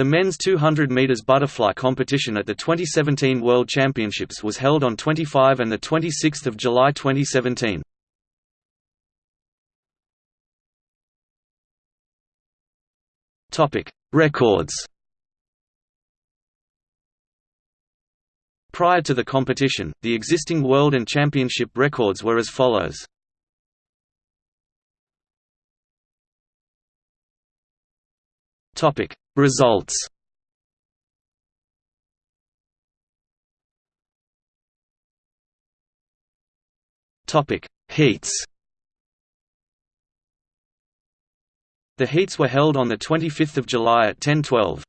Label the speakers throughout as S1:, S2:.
S1: The men's 200 meters butterfly competition at the 2017 World Championships was held on 25 and the 26th of July 2017. Topic: Records. Prior to the competition, the existing world and championship records were as follows. Topic: Results. Topic: Heats. The heats were held on 25 July at 10:12.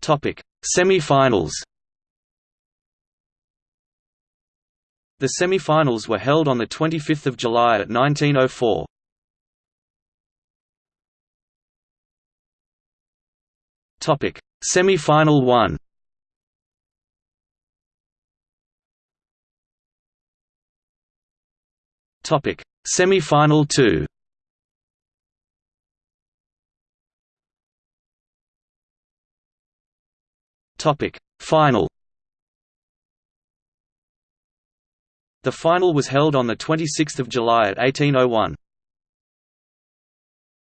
S1: Topic: Semi-finals. The semi-finals were held on 25 July at 1904. Topic: Semi-final 1. Topic: Semi-final 2. Topic: Final. The final was held on the 26th of July at 1801.